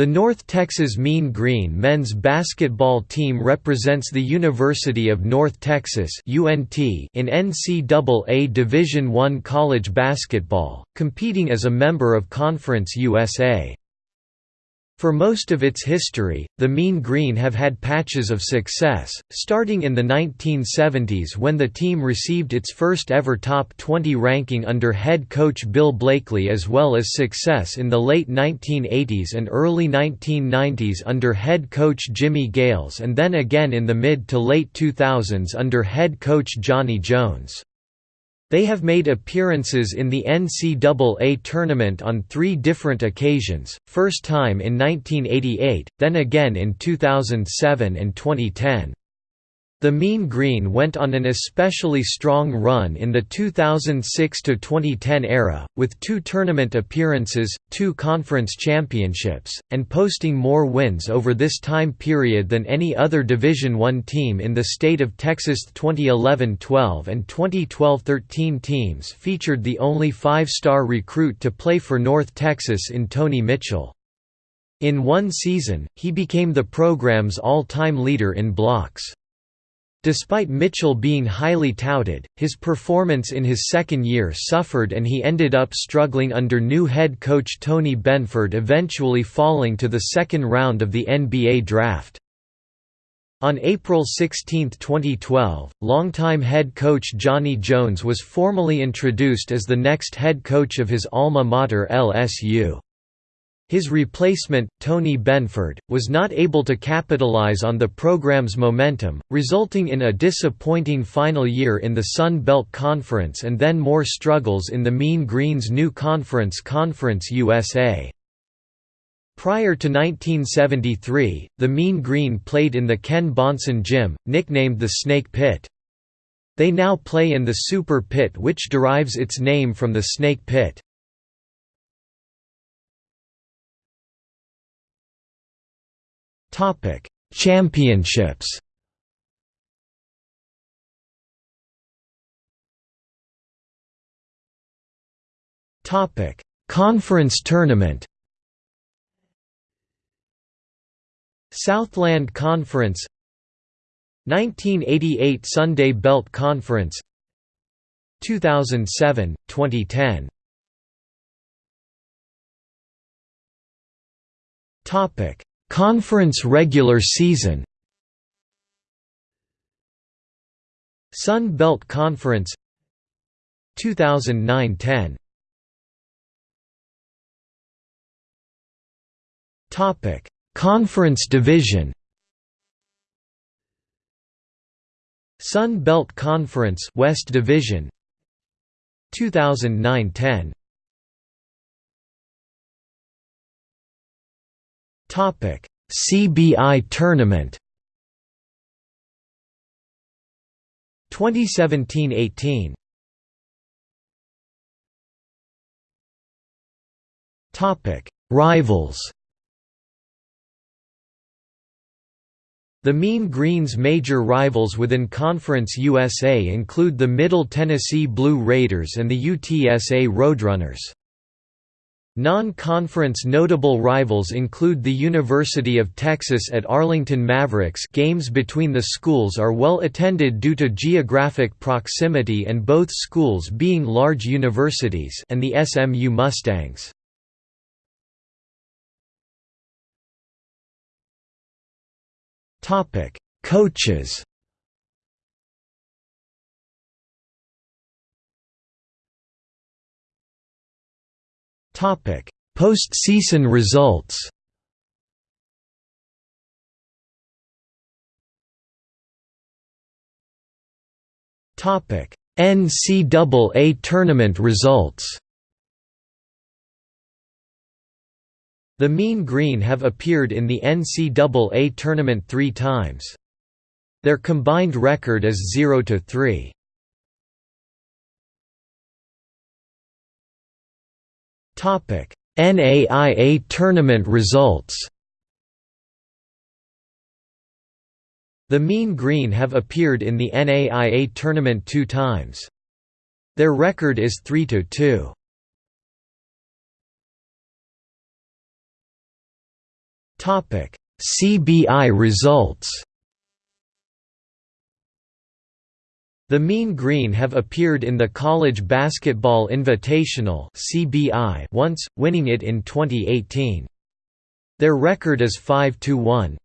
The North Texas Mean Green men's basketball team represents the University of North Texas (UNT) in NCAA Division I college basketball, competing as a member of Conference USA. For most of its history, the Mean Green have had patches of success, starting in the 1970s when the team received its first ever top 20 ranking under head coach Bill Blakely as well as success in the late 1980s and early 1990s under head coach Jimmy Gales and then again in the mid to late 2000s under head coach Johnny Jones. They have made appearances in the NCAA tournament on three different occasions, first time in 1988, then again in 2007 and 2010. The Mean Green went on an especially strong run in the 2006–2010 era, with two tournament appearances, two conference championships, and posting more wins over this time period than any other Division I team in the state of Texas 2011–12 and 2012–13 teams featured the only five-star recruit to play for North Texas in Tony Mitchell. In one season, he became the program's all-time leader in blocks. Despite Mitchell being highly touted, his performance in his second year suffered and he ended up struggling under new head coach Tony Benford eventually falling to the second round of the NBA draft. On April 16, 2012, longtime head coach Johnny Jones was formally introduced as the next head coach of his alma mater LSU. His replacement, Tony Benford, was not able to capitalize on the program's momentum, resulting in a disappointing final year in the Sun Belt Conference and then more struggles in the Mean Green's new conference Conference USA. Prior to 1973, the Mean Green played in the Ken Bahnsen Gym, nicknamed the Snake Pit. They now play in the Super Pit which derives its name from the Snake Pit. Topic: Championships. Topic: Conference Tournament. Southland Conference 1988 Sun Belt Conference 2007 2010 Topic Conference regular season. Sun Belt Conference 2009–10 Topic: Conference division. Sun Belt Conference West Division 2009–10 Topic: CBI tournament. 2017-18. Topic: Rivals. The Mean Green's major rivals within Conference USA include the Middle Tennessee Blue Raiders and the UTSA Roadrunners. Non-conference notable rivals include the University of Texas at Arlington Mavericks games between the schools are well attended due to geographic proximity and both schools being large universities and the SMU Mustangs. Coaches Postseason results. Topic: NCAA tournament results. The Mean Green have appeared in the NCAA tournament three times. Their combined record is 0–3. Topic: NAIA tournament results. The Mean Green have appeared in the NAIA tournament two times. Their record is 3 to 2. CBI results The Mean Green have appeared in the College Basketball Invitational once, winning it in 2018. Their record is 5–1.